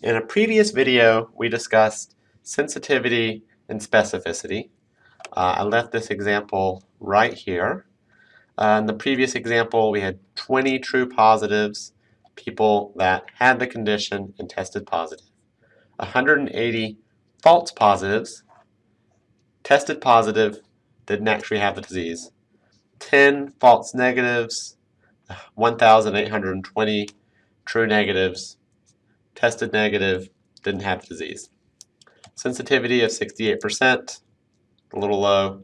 In a previous video, we discussed sensitivity and specificity. Uh, I left this example right here. Uh, in the previous example, we had 20 true positives, people that had the condition and tested positive. 180 false positives, tested positive, didn't actually have the disease. 10 false negatives, 1,820 true negatives, tested negative, didn't have the disease. Sensitivity of 68%, a little low.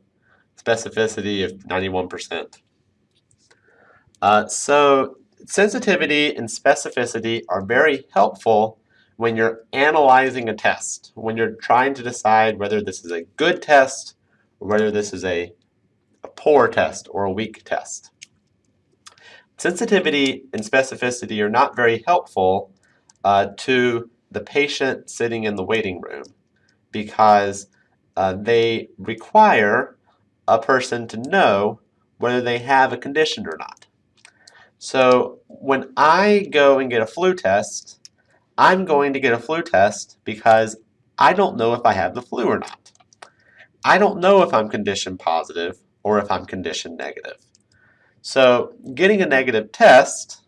Specificity of 91%. Uh, so sensitivity and specificity are very helpful when you're analyzing a test, when you're trying to decide whether this is a good test or whether this is a, a poor test or a weak test. Sensitivity and specificity are not very helpful uh, to the patient sitting in the waiting room because uh, they require a person to know whether they have a condition or not. So when I go and get a flu test, I'm going to get a flu test because I don't know if I have the flu or not. I don't know if I'm condition positive or if I'm condition negative. So getting a negative test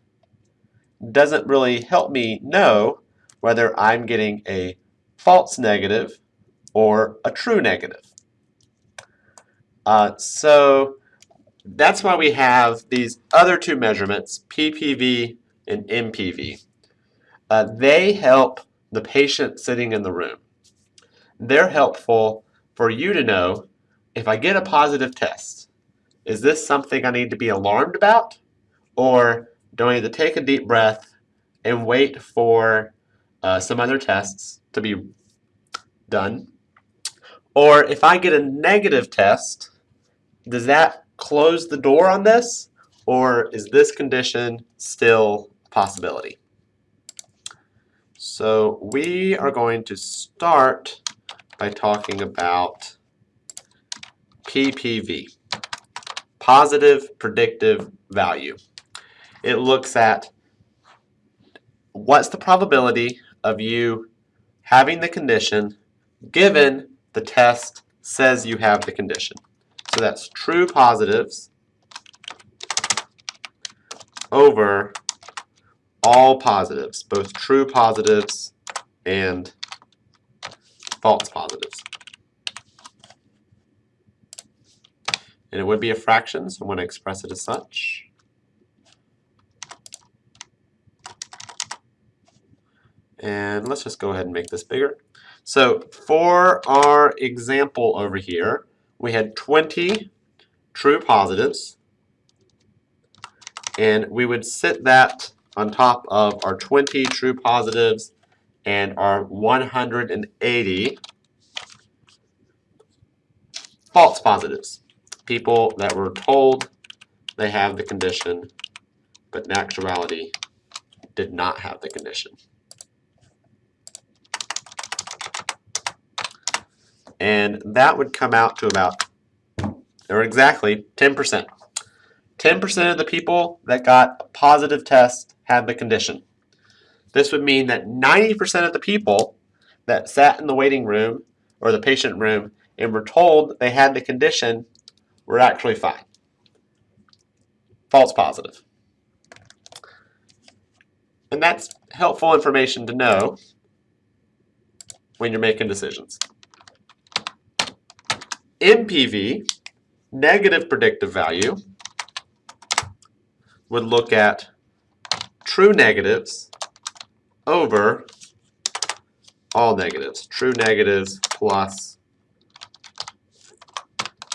doesn't really help me know whether I'm getting a false negative or a true negative. Uh, so that's why we have these other two measurements, PPV and NPV. Uh, they help the patient sitting in the room. They're helpful for you to know if I get a positive test, is this something I need to be alarmed about? Or do I need to take a deep breath and wait for uh, some other tests to be done? Or if I get a negative test, does that close the door on this? Or is this condition still a possibility? So we are going to start by talking about PPV, positive predictive value. It looks at what's the probability of you having the condition given the test says you have the condition. So that's true positives over all positives, both true positives and false positives. And it would be a fraction, so I'm going to express it as such. And let's just go ahead and make this bigger. So for our example over here, we had 20 true positives. And we would sit that on top of our 20 true positives and our 180 false positives. People that were told they have the condition, but in actuality did not have the condition. And that would come out to about, or exactly, 10%. 10% of the people that got a positive test had the condition. This would mean that 90% of the people that sat in the waiting room or the patient room and were told they had the condition were actually fine. False positive. And that's helpful information to know when you're making decisions. NPV, negative predictive value, would look at true negatives over all negatives. True negatives plus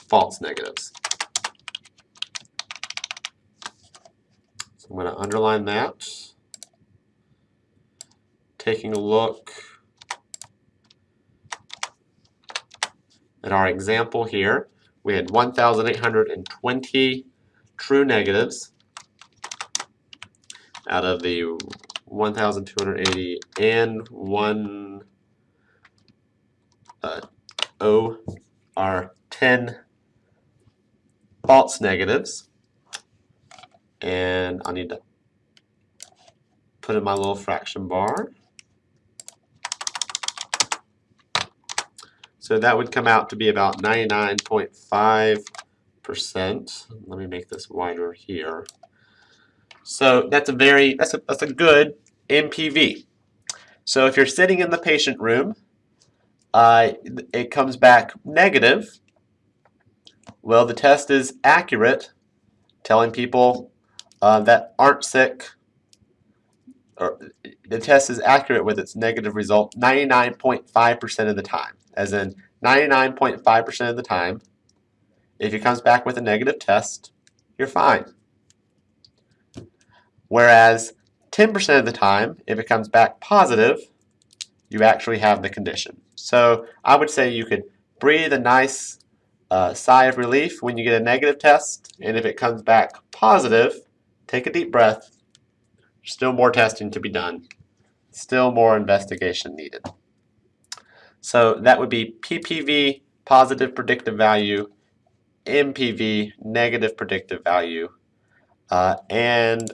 false negatives. So I'm going to underline that. Taking a look in our example here, we had 1,820 true negatives out of the 1,280 and 1 uh, O are 10 false negatives. And I need to put in my little fraction bar. So that would come out to be about 99.5%. Let me make this wider here. So that's a very that's a that's a good NPV. So if you're sitting in the patient room, uh, it comes back negative. Well, the test is accurate, telling people uh, that aren't sick. Or the test is accurate with its negative result 99.5% of the time, as in 99.5% of the time. If it comes back with a negative test, you're fine. Whereas 10% of the time, if it comes back positive, you actually have the condition. So I would say you could breathe a nice uh, sigh of relief when you get a negative test, and if it comes back positive, take a deep breath. Still more testing to be done. Still more investigation needed. So that would be PPV, positive predictive value, NPV, negative predictive value, uh, and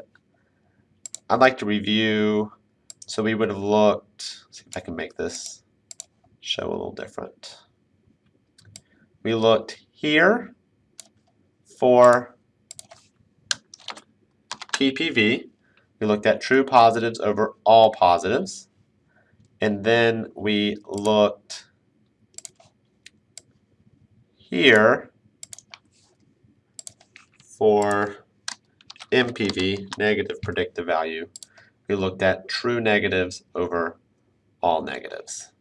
I'd like to review, so we would have looked, see if I can make this show a little different. We looked here for PPV. We looked at true positives over all positives. And then we looked here for NPV, negative predictive value, we looked at true negatives over all negatives.